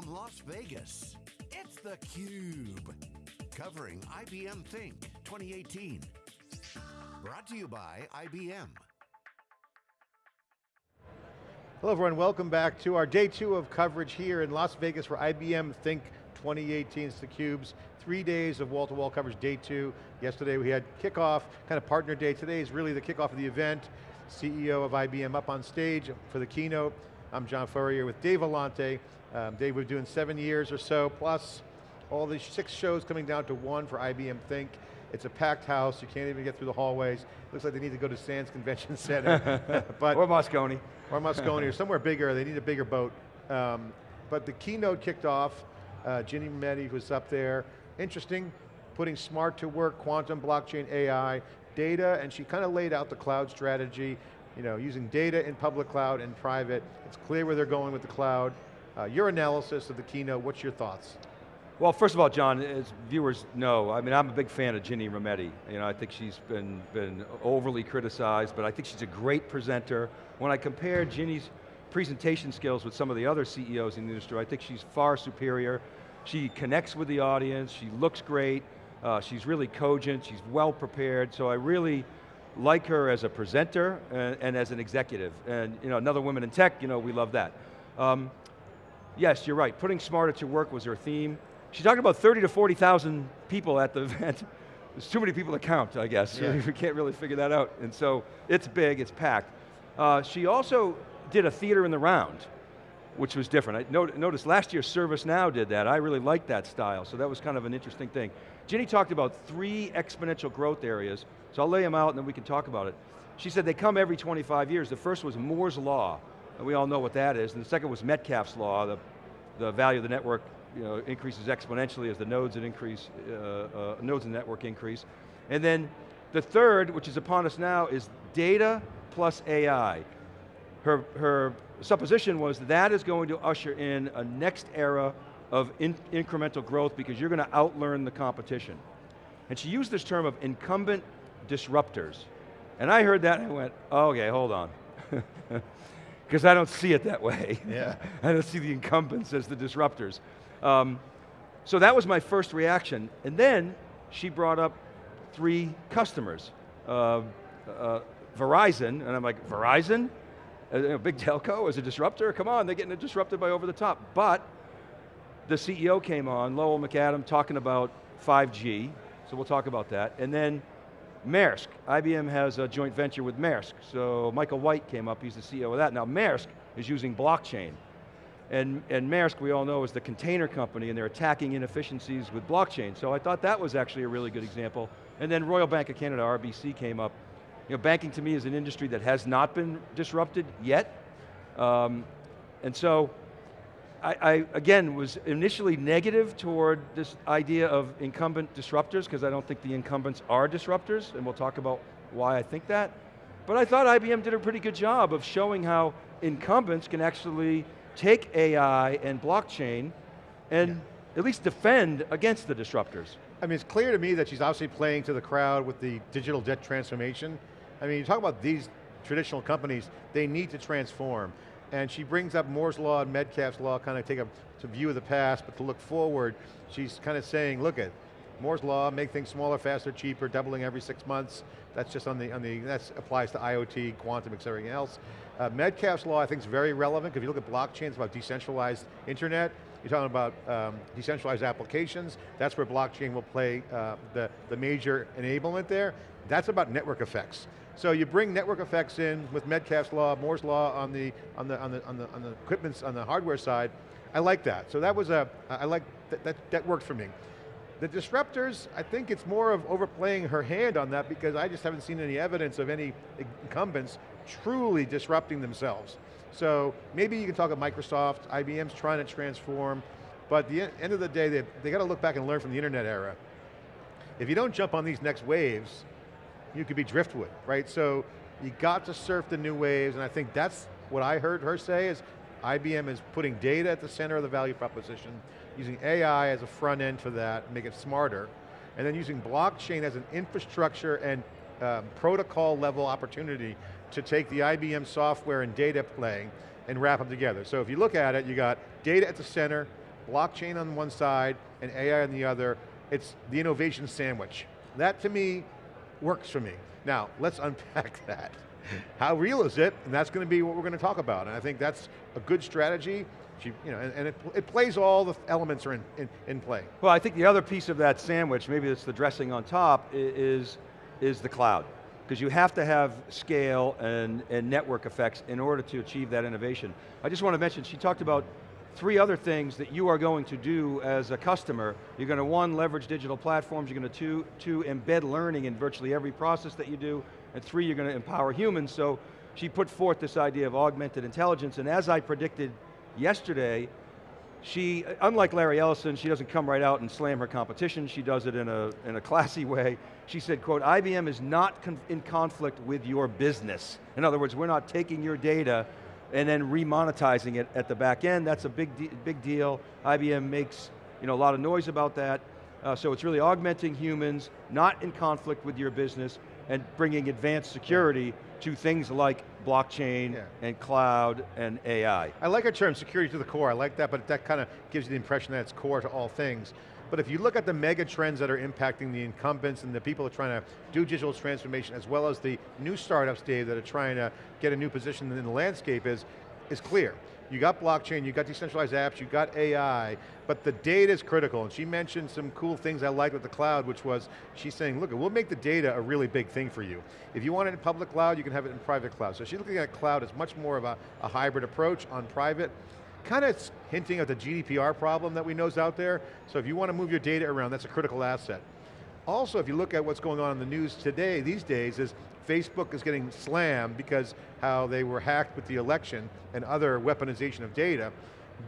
from Las Vegas, it's theCUBE. Covering IBM Think 2018. Brought to you by IBM. Hello everyone, welcome back to our day two of coverage here in Las Vegas for IBM Think 2018. It's theCUBE's three days of wall-to-wall -wall coverage, day two. Yesterday we had kickoff, kind of partner day. Today is really the kickoff of the event. CEO of IBM up on stage for the keynote. I'm John Furrier with Dave Vellante. Um, Dave, we're doing seven years or so, plus all these six shows coming down to one for IBM Think. It's a packed house, you can't even get through the hallways. Looks like they need to go to Sands Convention Center. but, or Moscone. Or Moscone, or somewhere bigger, they need a bigger boat. Um, but the keynote kicked off, uh, Ginny Rometty was up there. Interesting, putting smart to work, quantum, blockchain, AI, data, and she kind of laid out the cloud strategy, you know, using data in public cloud and private. It's clear where they're going with the cloud. Uh, your analysis of the keynote, what's your thoughts? Well, first of all, John, as viewers know, I mean, I'm a big fan of Ginny Rometty. You know, I think she's been, been overly criticized, but I think she's a great presenter. When I compare Ginny's presentation skills with some of the other CEOs in the industry, I think she's far superior. She connects with the audience, she looks great, uh, she's really cogent, she's well prepared, so I really like her as a presenter and, and, as an executive. And you know, another woman in tech, you know, we love that. Um, yes, you're right, putting smarter to work was her theme. She talked about 30 to 40,000 people at the event. There's too many people to count, I guess. Yeah. we can't really figure that out. And so it's big, it's packed. Uh, she also did a theater in the round, which was different. I not noticed last year ServiceNow did that. I really liked that style, so that was kind of an interesting thing. Ginny talked about three exponential growth areas, so I'll lay them out and then we can talk about it. She said they come every 25 years. The first was Moore's Law, and we all know what that is, and the second was Metcalfe's Law, the, the value of the network you know, increases exponentially as the nodes that increase, uh, uh, nodes in the network increase. And then the third, which is upon us now, is data plus AI. Her, her supposition was that is going to usher in a next era of in incremental growth because you're going to outlearn the competition. And she used this term of incumbent disruptors. And I heard that and I went, oh, okay, hold on. Because I don't see it that way. Yeah. I don't see the incumbents as the disruptors. Um, so that was my first reaction. And then she brought up three customers. Uh, uh, Verizon, and I'm like, Verizon? A, big telco as a disruptor? Come on, they're getting disrupted by over the top. But the CEO came on, Lowell McAdam, talking about 5G, so we'll talk about that. And then Maersk, IBM has a joint venture with Maersk, so Michael White came up, he's the CEO of that. Now Maersk is using blockchain. And, and Maersk, we all know, is the container company and they're attacking inefficiencies with blockchain. So I thought that was actually a really good example. And then Royal Bank of Canada, RBC, came up. You know, banking to me is an industry that has not been disrupted yet. Um, and so, I, I, again, was initially negative toward this idea of incumbent disruptors, because I don't think the incumbents are disruptors, and we'll talk about why I think that. But I thought IBM did a pretty good job of showing how incumbents can actually take AI and blockchain and yeah. at least defend against the disruptors. I mean, it's clear to me that she's obviously playing to the crowd with the digital debt transformation. I mean, you talk about these traditional companies, they need to transform. And she brings up Moore's Law and Metcalfe's Law, kind of take a, view of the past, but to look forward, she's kind of saying, look at, Moore's Law, make things smaller, faster, cheaper, doubling every six months. That's just on the, on the that applies to IoT, quantum, et everything else. Uh, Metcalfe's law I think is very relevant, because if you look at blockchains, about decentralized internet, you're talking about um, decentralized applications, that's where blockchain will play uh, the, the major enablement there. That's about network effects. So you bring network effects in with Metcalfe's law, Moore's law on the, on the, on the, on the, on the equipment, on the hardware side. I like that. So that was a, I like, that, that, that worked for me. The disruptors, I think it's more of overplaying her hand on that because I just haven't seen any evidence of any incumbents truly disrupting themselves. So maybe you can talk about Microsoft, IBM's trying to transform, but at the end of the day, they, they got to look back and learn from the internet era. If you don't jump on these next waves, you could be driftwood, right? So you got to surf the new waves, and I think that's what I heard her say is IBM is putting data at the center of the value proposition, using AI as a front end for that, make it smarter, and then using blockchain as an infrastructure and um, protocol level opportunity to take the IBM software and data play and wrap them together. So if you look at it, you got data at the center, blockchain on one side and AI on the other. It's the innovation sandwich. That to me works for me. Now, let's unpack that. How real is it? And that's going to be what we're going to talk about. And I think that's a good strategy. You know, and, and it, it, plays all the elements are in, in, in, play. Well, I think the other piece of that sandwich, maybe it's the dressing on top, is, is the cloud. Because you have to have scale and, and network effects in order to achieve that innovation. I just want to mention, she talked about three other things that you are going to do as a customer. You're going to one, leverage digital platforms, you're going to two, two embed learning in virtually every process that you do, and three, you're going to empower humans. So she put forth this idea of augmented intelligence, and as I predicted yesterday, she, unlike Larry Ellison, she doesn't come right out and slam her competition, she does it in a, in a classy way. She said, quote, IBM is not in conflict with your business. In other words, we're not taking your data and then remonetizing it at the back end. That's a big, de big deal. IBM makes you know, a lot of noise about that. Uh, so it's really augmenting humans, not in conflict with your business, and bringing advanced security to things like blockchain yeah. and cloud and AI. I like our term, security to the core, I like that, but that kind of gives you the impression that it's core to all things. But if you look at the mega trends that are impacting the incumbents and the people that are trying to do digital transformation, as well as the new startups, Dave, that are trying to get a new position in the landscape is, is clear. You got blockchain, you got decentralized apps, you got AI, but the data is critical. And she mentioned some cool things I liked with the cloud, which was, she's saying, look, we'll make the data a really big thing for you. If you want it in public cloud, you can have it in private cloud. So she's looking at cloud as much more of a, a hybrid approach on private, kind of hinting at the GDPR problem that we know is out there. So if you want to move your data around, that's a critical asset. Also, if you look at what's going on in the news today, these days, is Facebook is getting slammed because how they were hacked with the election and other weaponization of data.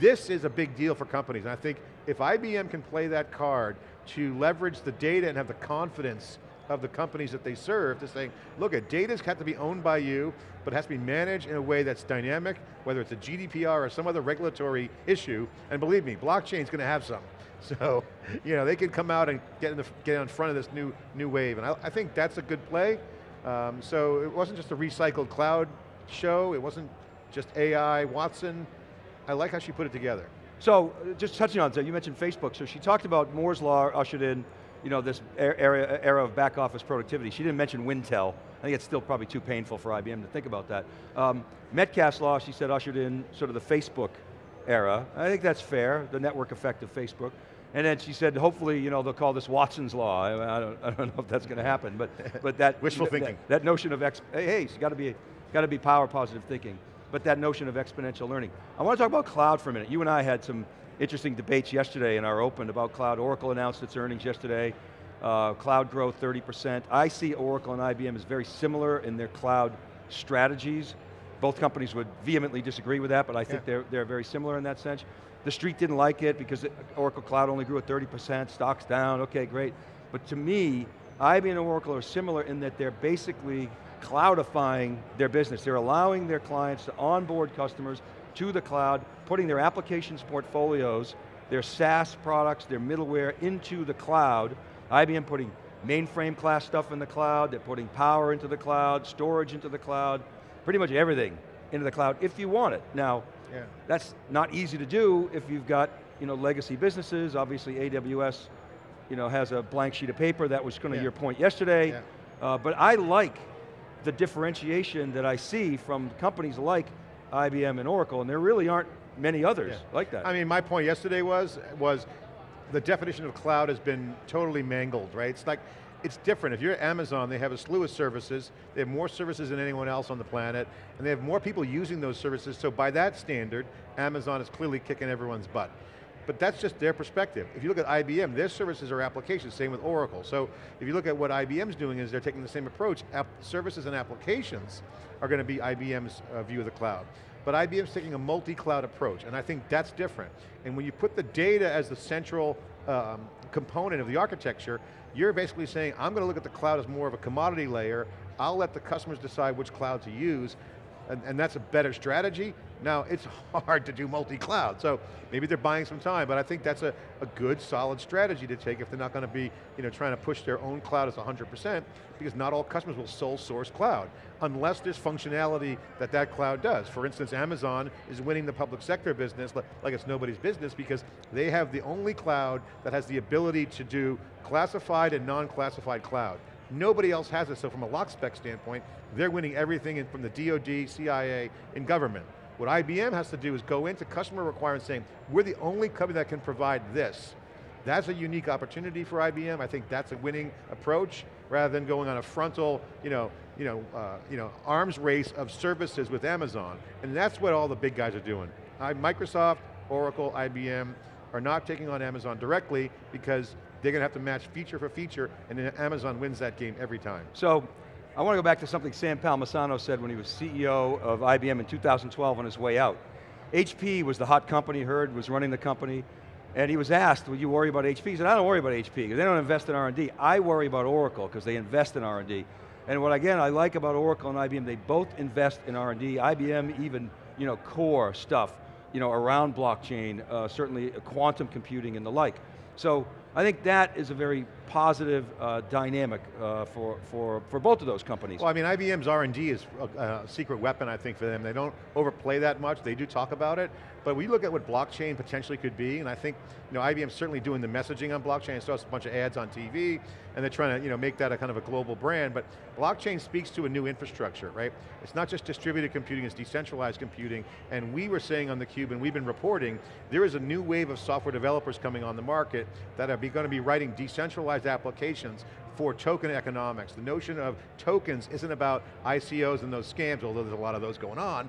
This is a big deal for companies, and I think if IBM can play that card to leverage the data and have the confidence of the companies that they serve to say, look, data's got to be owned by you, but it has to be managed in a way that's dynamic, whether it's a GDPR or some other regulatory issue, and believe me, blockchain's going to have some. So, you know, they can come out and get in, the, get in front of this new, new wave, and I, I think that's a good play. Um, so it wasn't just a recycled cloud show, it wasn't just AI, Watson. I like how she put it together. So, just touching on that, you mentioned Facebook, so she talked about Moore's Law ushered in you know, this era, era of back office productivity. She didn't mention Wintel. I think it's still probably too painful for IBM to think about that. Um, Metcalfe's law, she said, ushered in sort of the Facebook era. I think that's fair, the network effect of Facebook. And then she said, hopefully, you know, they'll call this Watson's law. I, don't, I don't, know if that's going to happen, but but that wishful thinking. That, that, notion of ex, hey, hey, it's got to be got to be power positive thinking. But that notion of exponential learning. I want to talk about cloud for a minute. You and I had some interesting debates yesterday in our open about cloud. Oracle announced its earnings yesterday. Uh, cloud growth 30%. I see Oracle and IBM as very similar in their cloud strategies. Both companies would vehemently disagree with that, but I think yeah. they're, they're very similar in that sense. The street didn't like it because Oracle Cloud only grew at 30%, stocks down, okay, great. But to me, IBM and Oracle are similar in that they're basically cloudifying their business. They're allowing their clients to onboard customers to the cloud, putting their applications portfolios, their SaaS products, their middleware into the cloud. IBM putting mainframe class stuff in the cloud, they're putting power into the cloud, storage into the cloud, pretty much everything into the cloud if you want it. Now, yeah. that's not easy to do if you've got you know, legacy businesses, obviously AWS you know, has a blank sheet of paper, that was kind of yeah. your point yesterday, yeah. uh, but I like the differentiation that I see from companies like IBM and Oracle, and there really aren't many others yeah. like that. I mean, my point yesterday was, was the definition of cloud has been totally mangled, right? It's like, it's different. If you're Amazon, they have a slew of services, they have more services than anyone else on the planet, and they have more people using those services, so by that standard, Amazon is clearly kicking everyone's butt. But that's just their perspective. If you look at IBM, their services are applications, same with Oracle. So if you look at what IBM's doing is they're taking the same approach. App services and applications are going to be IBM's uh, view of the cloud. But IBM's taking a multi-cloud approach, and I think that's different. And when you put the data as the central um, component of the architecture, you're basically saying, I'm going to look at the cloud as more of a commodity layer, I'll let the customers decide which cloud to use, and, and that's a better strategy. Now, it's hard to do multi-cloud, so maybe they're buying some time, but I think that's a, a good, solid strategy to take if they're not going to be you know, trying to push their own cloud as 100%, because not all customers will sole source cloud, unless there's functionality that that cloud does. For instance, Amazon is winning the public sector business like it's nobody's business because they have the only cloud that has the ability to do classified and non-classified cloud. Nobody else has it, so from a lock spec standpoint, they're winning everything in, from the DoD, CIA, and government. What IBM has to do is go into customer requirements saying, we're the only company that can provide this. That's a unique opportunity for IBM. I think that's a winning approach rather than going on a frontal, you know, you know, uh, you know, arms race of services with Amazon. And that's what all the big guys are doing. Microsoft, Oracle, IBM are not taking on Amazon directly because they're going to have to match feature for feature and then Amazon wins that game every time. So, I want to go back to something Sam Palmisano said when he was CEO of IBM in 2012 on his way out. HP was the hot company, Hurd, was running the company, and he was asked, would you worry about HP? He said, I don't worry about HP, because they don't invest in R&D. I worry about Oracle, because they invest in R&D. And what again, I like about Oracle and IBM, they both invest in R&D. IBM even, you know, core stuff, you know, around blockchain, uh, certainly quantum computing and the like. So I think that is a very positive uh, dynamic uh, for, for, for both of those companies. Well, I mean, IBM's R&D is a, a, secret weapon, I think, for them. They don't overplay that much, they do talk about it, but we look at what blockchain potentially could be, and I think, you know, IBM's certainly doing the messaging on blockchain, I saw a bunch of ads on TV, and they're trying to, you know, make that a kind of a global brand, but blockchain speaks to a new infrastructure, right? It's not just distributed computing, it's decentralized computing, and we were saying on theCUBE, and we've been reporting, there is a new wave of software developers coming on the market that are going to be writing decentralized applications for token economics. The notion of tokens isn't about ICOs and those scams, although there's a lot of those going on.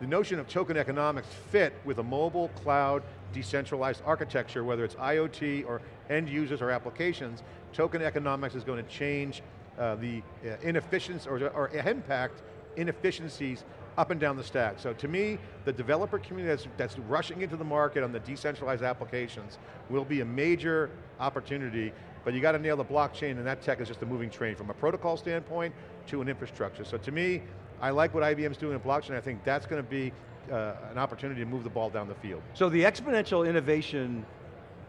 The notion of token economics fit with a mobile, cloud, decentralized architecture, whether it's IoT or end users or applications, token economics is going to change uh, the uh, inefficiency or, or impact inefficiencies up and down the stack. So to me, the developer community that's, that's, rushing into the market on the decentralized applications will be a major opportunity, but you got to nail the blockchain and that tech is just a moving train from a protocol standpoint to an infrastructure. So to me, I like what IBM's doing in blockchain, I think that's going to be uh, an opportunity to move the ball down the field. So the exponential innovation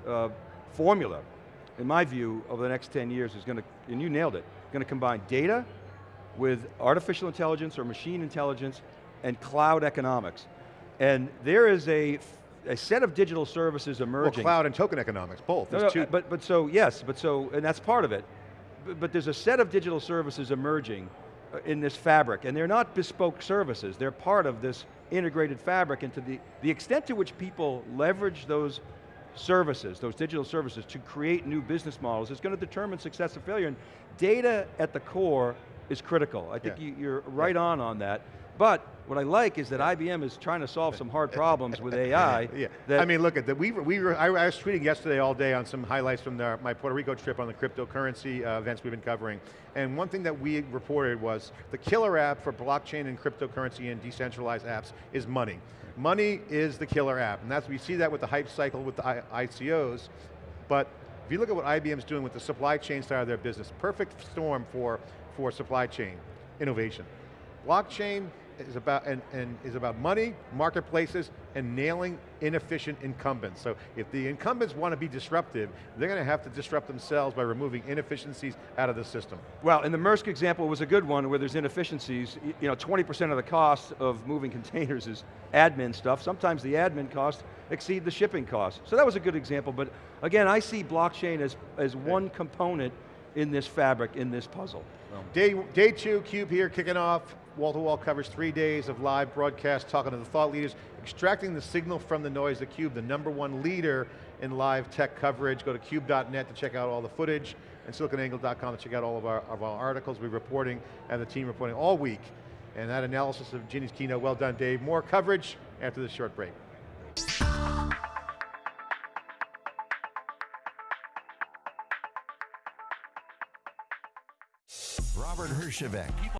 uh, formula, in my view, over the next 10 years is going to, and you nailed it, going to combine data with artificial intelligence or machine intelligence and cloud economics. And there is a, a set of digital services emerging. Well, cloud and token economics, both. No, no, but, but so, yes, but so, and that's part of it. But, but there's a set of digital services emerging uh, in this fabric, and they're not bespoke services, they're part of this integrated fabric, and to the, the extent to which people leverage those services, those digital services, to create new business models is going to determine success or failure, and data at the core is critical. I think yeah. you, are right yeah. on on that. But what I like is that IBM is trying to solve some hard problems with AI. yeah, I mean, look at that. We, we were, I, was tweeting yesterday all day on some highlights from the, my Puerto Rico trip on the cryptocurrency uh, events we've been covering. And one thing that we reported was the killer app for blockchain and cryptocurrency and decentralized apps is money. Money is the killer app, and that's we see that with the hype cycle with the I, ICOs. But if you look at what IBM's doing with the supply chain side of their business, perfect storm for for supply chain innovation. Blockchain is about, and, and is about money, marketplaces, and nailing inefficient incumbents. So if the incumbents want to be disruptive, they're going to have to disrupt themselves by removing inefficiencies out of the system. Well, and the Maersk example was a good one where there's inefficiencies. You know, 20% of the cost of moving containers is admin stuff. Sometimes the admin costs exceed the shipping costs. So that was a good example, but again, I see blockchain as, as one component in this fabric, in this puzzle. Day, day two, CUBE here, kicking off. Wall-to-wall -wall covers three days of live broadcast, talking to the thought leaders, extracting the signal from the noise, the CUBE, the number one leader in live tech coverage. Go to cube.net to check out all the footage, and siliconangle.com to check out all of our, of our articles we're reporting, and the team reporting all week. And that analysis of Ginny's keynote, well done Dave. More coverage after this short break. Robert Herjavec.